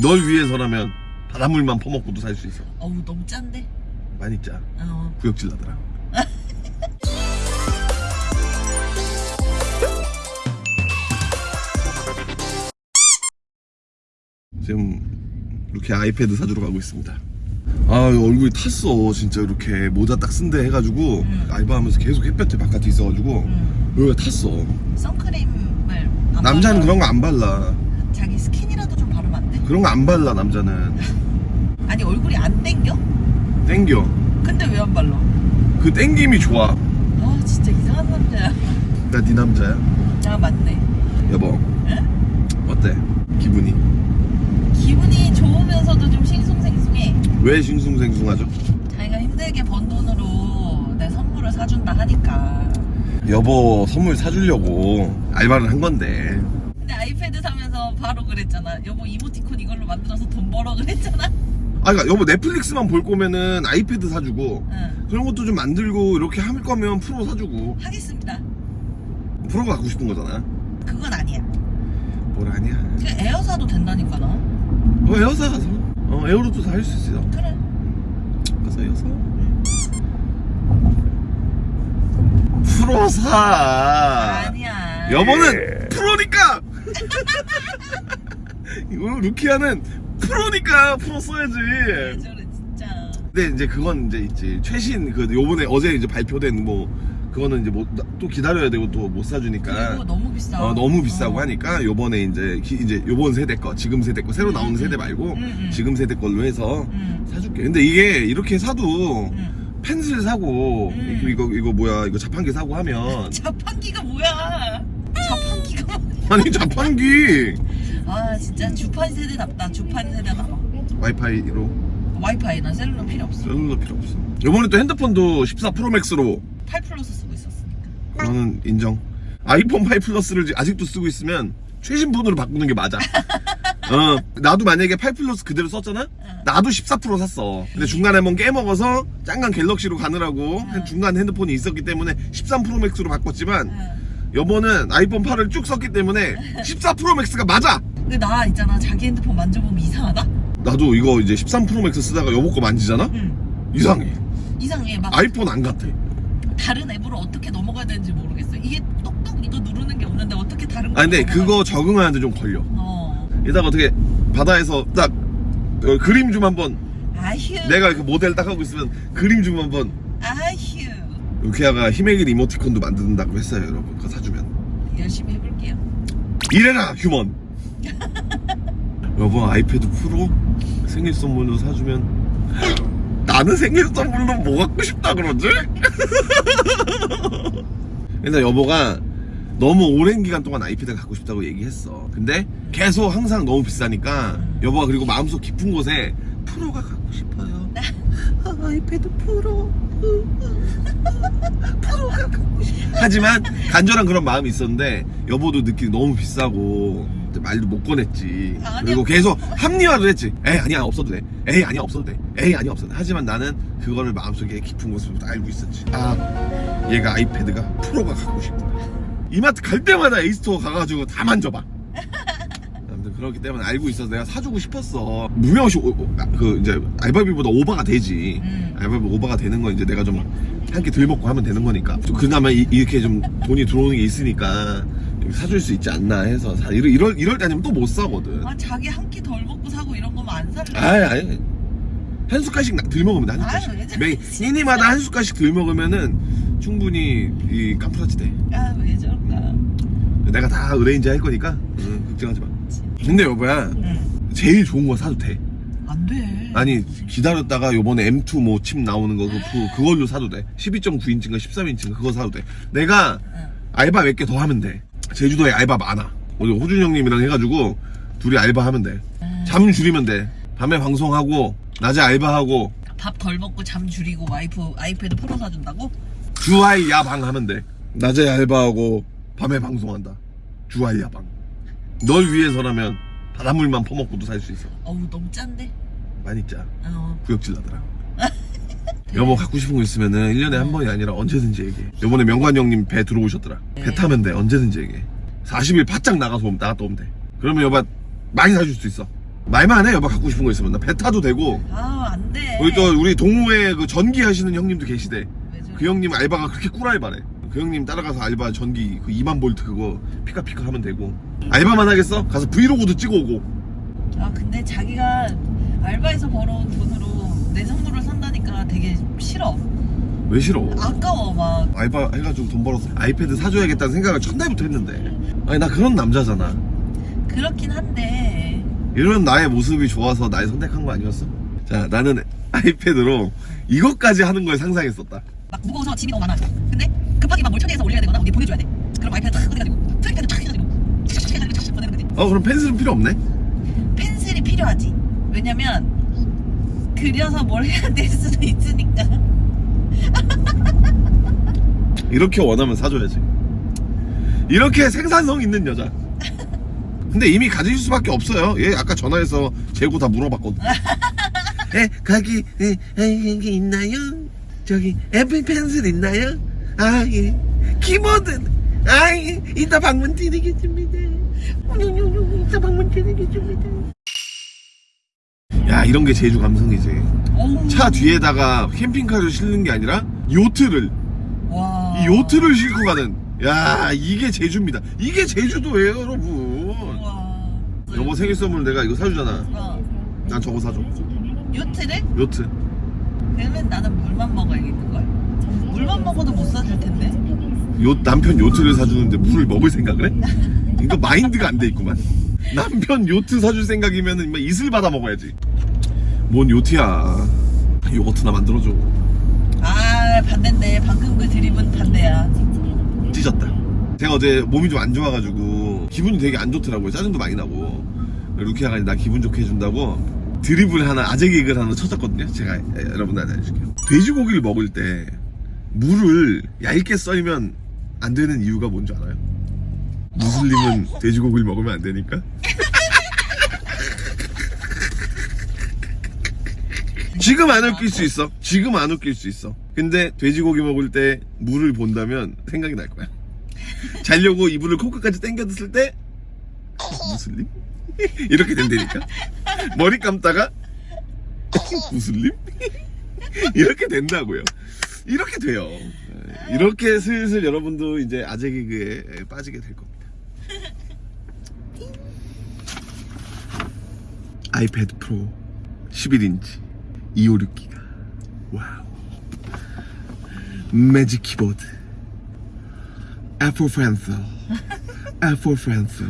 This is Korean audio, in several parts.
널 위해서라면 바닷물만 퍼먹고도 살 수 있어 어우 너무 짠데? 많이 짜 어. 구역질 나더라 지금 이렇게 아이패드 사주러 가고 있습니다 아 얼굴이 탔어 진짜 이렇게 모자 딱 쓴데 해가지고 음. 알바하면서 계속 햇볕에 바깥에 있어가지고 음. 여기가 탔어 선크림을 안 남자는 발라? 그런 거 안 발라 자기 돼? 그런 거 안 발라 남자는. 아니 얼굴이 안 땡겨? 땡겨. 근데 왜 안 발라? 그 땡김이 좋아. 아 진짜 이상한 남자야. 나 네 남자야? 아 맞네. 여보. 응? 어때? 기분이? 기분이 좋으면서도 좀 싱숭생숭해. 왜 싱숭생숭하죠? 자기가 힘들게 번 돈으로 내 선물을 사준다 하니까. 여보 선물 사주려고 알바를 한 건데. 근데 아이패드 사면서 바로 그랬잖아. 여보 이모티콘 이걸로 만들어서 돈 벌어 그랬잖아. 아 그러니까 여보 넷플릭스만 볼 거면은 아이패드 사주고 응. 그런 것도 좀 만들고 이렇게 할 거면 프로 사주고. 하겠습니다. 프로가 갖고 싶은 거잖아. 그건 아니야. 뭘 아니야? 그 에어 사도 된다니까 나 어 에어사. 가서 어 에어로도 다 할 수 있어. 그래. 가서 에어사. 프로 사. 아니야. 여보는 프로니까 루키아는 프로니까 프로 써야지 왜 저래 진짜 근데 이제 그건 이제 있지 최신 그 요번에 어제 이제 발표된 뭐 그거는 이제 뭐 또 기다려야 되고 또 못 사주니까 그리고 너무 비싸 어, 너무 비싸고 어. 하니까 요번에 이제 기- 이제 요번 세대 거 지금 세대 거 새로 나오는 음, 세대 음. 말고 음, 음. 지금 세대 걸로 해서 응 사줄게 근데 이게 이렇게 사도 응. 펜슬 사고 음. 이거 이거 이거 뭐야 이거 자판기 사고 하면 자판기가 뭐야 자판기가 뭐야 아니 자판기 아 진짜 주판 세대답다 주판 세대다 와이파이로? 와이파이나 cellular 필요 없어. cellular 필요 없어. 요번에 또 핸드폰도 14 프로맥스로. 8 플러스 쓰고 있었으니까. 저는 인정. 아이폰 5 플러스를 아직도 쓰고 있으면 최신 폰으로 바꾸는 게 맞아. 어 나도 만약에 8 플러스 그대로 썼잖아? 나도 14 프로 샀어. 근데 중간에 한번 깨먹어서 잠깐 갤럭시로 가느라고 한 중간 핸드폰이 있었기 때문에 13 프로 맥스로 바꿨지만 응. 여보는 아이폰 8을 쭉 썼기 때문에 14 프로 맥스가 맞아 근데 나 있잖아. 자기 핸드폰 만져보면 이상하다? 나도 이거 이제 13 프로 맥스 쓰다가 여보 거 만지잖아? 응. 이상해. 이상해. 막 아이폰 안 같아. 다른 앱으로 어떻게 넘어가야 되는지 모르겠어. 이게 똑똑 이거 누르는 게 없는데 어떻게 다른 거 아 근데 그거 적응하는데 좀 걸려. 어. 이따가 어떻게 바다에서 딱 어, 그림 좀 한번. 아휴. 내가 그 모델 딱 하고 있으면 그림 좀 한번. 아휴. 루키아가 길 이모티콘도 만든다고 했어요 여러분. 그거 사주면. 열심히 해볼게요. 이래라 휴먼 여보 아이패드 프로 생일 선물로 사주면? 나는 생일 선물로 뭐 갖고 싶다 그러지? 근데 여보가 너무 오랜 기간 동안 아이패드 갖고 싶다고 얘기했어. 근데 계속 항상 너무 비싸니까 여보가 그리고 마음속 깊은 곳에 프로가 갖고 싶어요. 아, 아이패드 프로 프로가 갖고 싶어. 하지만 간절한 그런 마음이 있었는데 여보도 느끼기 너무 비싸고 말도 못 꺼냈지. 아니야. 그리고 계속 합리화를 했지. 에이 아니야 없어도 돼. 에이 아니야 없어도 돼. 에이 아니야 없어도 돼. 하지만 나는 그거를 마음속에 깊은 곳으로 알고 있었지. 아 얘가 아이패드가 프로가 갖고 싶구나 이마트 갈 때마다 에이스토어 가가지고 다 만져봐. 아무튼 그렇기 때문에 알고 있어서 내가 사주고 싶었어. 무명시 아, 그 이제 알바비보다 오버가 되지. 음. 알바비 오버가 되는 건 이제 내가 좀 한 끼 덜 먹고 하면 되는 거니까. 좀 그나마 이, 렇게좀 돈이 들어오는 게 있으니까 사줄 수 있지 않나 해서 사, 이럴, 이럴, 이럴 때 아니면 또 못 사거든. 아 자기 한 끼 덜 먹고 사고 이런 거면 안 살래 아이 아이. 한 숟갈씩 나- 덜 먹으면 돼, 한 숟갈씩. 왜 매? 끼니마다 한 숟갈씩 덜 먹으면은 충분히 이 깜프라치 돼. 아왜 저럴까? 내가 다 의뢰인지 할 거니까. 응, 걱정하지 마. 근데 여보야 응. 제일 좋은 거 사도 돼? 안돼. 아니 기다렸다가 요번에 M2 뭐 칩 나오는 거 그, 그- 그걸로 사도 돼? 12.9인치인가 13인치인가 그거 사도 돼? 내가 응. 알바 몇 개 더 하면 돼 제주도에 알바 많아. 오늘 호준 형님이랑 해가지고 둘이 알바하면 돼잠 줄이면 돼. 밤에 방송하고 낮에 알바하고. 밥 덜 먹고 잠 줄이고 와이프 아이패드 프로 사준다고? 주말 야방 하면 돼. 낮에 알바하고 밤에 방송한다. 주말 야방. 널 위해서라면 바닷물만 퍼먹고도 살 수 있어. 어우 너무 짠데? 많이 짜. 어. 구역질 나더라 여보 갖고 싶은 거 있으면은 1년에 한 번이 아니라 언제든지 얘기해. 요번에 명관 형님 배 들어오셨더라. 배 타면 돼. 언제든지 얘기해. 40일 바짝 나가서 오면 나갔다 오면 돼. 그러면 여보 많이 사줄 수 있어. 말만 해. 여보 갖고 싶은 거 있으면. 나 배 타도 되고. 아 안돼. 우리 또 우리 동호회 그 전기 하시는 형님도 계시대? 그 형님 알바가 그렇게 꿀알바래. 그 형님 따라가서 알바 전기 그 2만 볼트 그거 피카피카 하면 되고. 알바만 하겠어? 가서 브이로그도 찍어 오고. 아 근데 자기가 알바에서 벌어온 돈으로 내 선물을 산다 니까 되게 싫어. 왜 싫어? 아까워 막. 알바 해가지고 돈 벌어서 아이패드 사줘야겠다는 생각을 첫날부터 했는데. 아니 나 그런 남자잖아. 그렇긴 한데. 이런 나의 모습이 좋아서 날 선택한 거 아니었어? 자 나는 아이패드로 이것까지 하는 걸 상상했었다. 막 무거워서 짐이 너무 많아. 근데 급하게 막 뭘 처리해서 올려야 되거나 어디 보내줘야 돼. 그럼 아이패드 탁 꺼내가지고 trackpad 탁 해가지고 착착 해가지고 착착 보내는 거지 어 그럼 펜슬은 필요 없네? 펜슬이 필요하지. 왜냐면 그려서 뭘 해야 될 수도 있으니까. 이렇게 원하면 사줘야지. 이렇게 생산성 있는 여자. 근데 이미 가질 수밖에 없어요. 얘 아까 전화해서 재고 다 물어봤거든. 에 거기 에, 에, 여기 있나요? 저기 애플 펜슬 있나요? 아예. 키보드. 아예. 이따 방문 드리겠습니다. 이따 방문 드리겠습니다 야 이런 게 제주 감성이지 차 뒤에다가 캠핑카를 실는 게 아니라 요트를 와. 이 요트를 싣고 가는 야 이게 제주입니다 이게 제주도예요 여러분 와. 여보 생일 선물 내가 이거 사주잖아 어. 난 저거 사줘 요트를? 요트 그러면 나는 물만 먹어야겠는걸? 물만 먹어도 못 사줄 텐데? 요 남편 요트를 사주는데 물을 먹을 생각을 해? 이거 마인드가 안 돼 있구만 남편 요트 사줄 생각이면 은 이슬 받아 먹어야지 뭔 요트야? 요거트나 만들어줘. 아 반대인데 방금 그 드립은 반대야. 찢었다. 제가 어제 몸이 좀 안 좋아가지고 기분이 되게 안 좋더라고요. 짜증도 많이 나고. 루키아가 나 기분 좋게 해준다고 드립을 하나 아재 개그를 하나 쳐줬거든요. 제가 여러분들 알려줄게요. 돼지고기를 먹을 때 물을 얇게 썰면 안 되는 이유가 뭔지 알아요? 무슬림은 돼지고기를 먹으면 안 되니까 지금 안 웃길 수 있어. 지금 안 웃길 수 있어. 근데 돼지고기 먹을 때 물을 본다면 생각이 날 거야. 자려고 이불을 코끝까지 당겨뒀을 때 무슬림? 이렇게 된다니까? 머리 감다가 무슬림? 이렇게 된다고요. 이렇게 돼요. 이렇게 슬슬 여러분도 이제 아재 개그에 빠지게 될 겁니다. 아이패드 프로 11인치 256기가. 와우. 매직 키보드. 애플 펜슬 애플 펜슬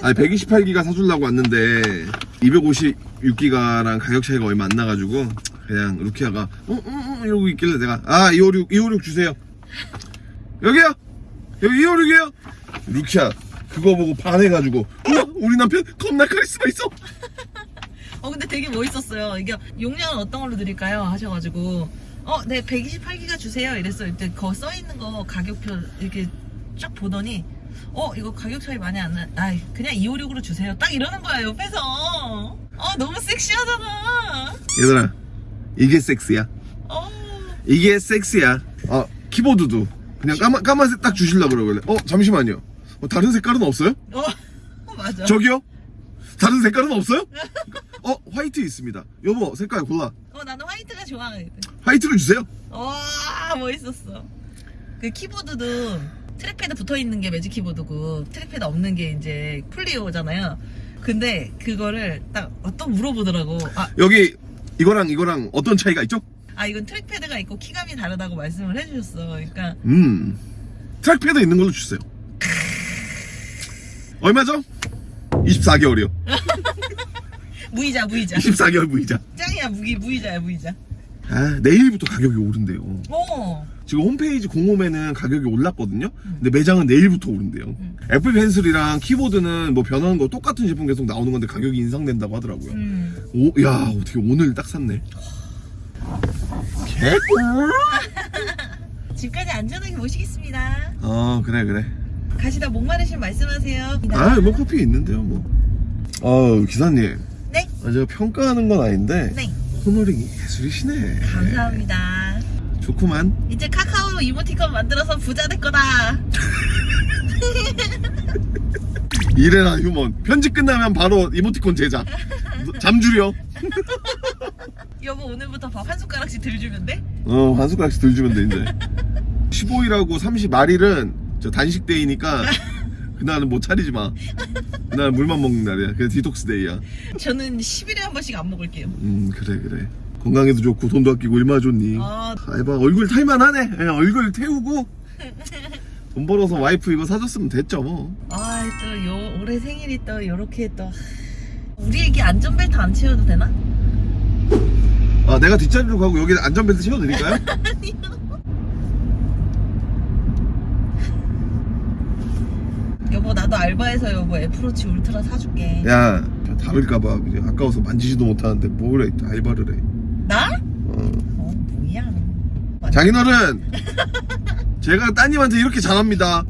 아니 128기가 사주려고 왔는데 256기가랑 가격 차이가 얼마 안 나가지고 그냥 루키아가 어? 어? 어? 이러고 있길래 내가 아 256, 256 주세요. 여기요! 여기 256이에요! 루키아 그거 보고 반해가지고 우와 우리 남편 겁나 카리스마 있어 어 근데 되게 멋있었어요 이게 용량은 어떤 걸로 드릴까요? 하셔가지고 어 네 128기가 주세요 이랬어요 그때 거 써있는 거 가격표 이렇게 쫙 보더니 어 이거 가격 차이 많이 안 나. 아 그냥 256으로 주세요 딱 이러는 거야 옆에서 어 너무 섹시하잖아 얘들아 이게 섹스야 어 이게 섹스야. 어, 키보드도 그냥 까만, 까만색 딱 주실라 그러길래. 어, 잠시만요. 어, 다른 색깔은 없어요? 어, 어, 맞아 저기요? 다른 색깔은 없어요? 어, 화이트 있습니다. 여보, 색깔 골라. 어 나는 화이트가 좋아 화이트를 주세요. 와 멋있었어 그 키보드도 trackpad 붙어있는 게 매직 키보드고 trackpad 없는 게 이제 폴리오잖아요 근데 그거를 딱 어떤 물어보더라고 아, 여기 이거랑 이거랑 어떤 차이가 있죠? 아 이건 trackpad가 있고 키감이 다르다고 말씀을 해주셨어 그러니까 음, trackpad 있는 걸로 주세요. 얼마죠? 24개월이요. 무이자 무이자 24개월 무이자. 짱이야 무기 무이자야 무이자 아, 내일부터 가격이 오른대요. 어 지금 홈페이지 공홈에는 가격이 올랐거든요. 근데 매장은 내일부터 오른대요. 음. 애플 펜슬이랑 키보드는 뭐 변하는 거 똑같은 제품 계속 나오는 건데 가격이 인상된다고 하더라고요. 음. 오, 야, 어떻게 오늘 딱 샀네. 개꿀. 집까지 안전하게 모시겠습니다 어, 그래, 그래. 가시다 목마르신 말씀하세요 아, 뭐 커피 있는데요, 뭐. 어, 기사님. 네? 아, 제가 평가하는 건 아닌데 네 코너링이 예술이시네. 감사합니다 좋구만. 이제 카카오로 이모티콘 만들어서 부자 될 거다 이래라 휴먼 편집 끝나면 바로 이모티콘 제작 잠줄여 여보 오늘부터 밥 한 숟가락씩 덜 주면 돼? 어, 한 숟가락씩 덜 주면 돼, 이제. 15일하고 30 말일은 저 단식 day니까 그날은 뭐 차리지 마. 그날은 물만 먹는 날이야. 그래서 디톡스 day야. 저는 10일에 한 번씩 안 먹을게요 음, 그래, 그래. 건강에도 좋고 돈도 아끼고 얼마나 좋니? 아 아이봐, 얼굴 탈만 하네. 예, 얼굴 태우고 돈 벌어서 와이프 이거 사줬으면 됐죠, 뭐. 아, 또 요, 올해 생일이 또 요렇게 또 우리 애기 안전벨트 안 채워도 되나? 아, 내가 뒷자리로 가고 여기 안전벨트 채워드릴까요? 여보 나도 알바해서 여보 애플워치 울트라 사줄게. 야, 다를까봐. 그냥 아까워서 만지지도 못하는데 뭘 해, 알바를 해. 나? 어. 어 뭐야. 장인어른! 제가 따님한테 이렇게 잘합니다.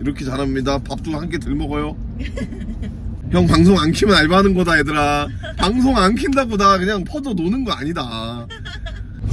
이렇게 잘합니다. 밥도 한 개 덜 먹어요. 형 방송 안 키면 알바하는 거다 얘들아. 방송 안 킨다고 나 그냥 퍼져 노는 거 아니다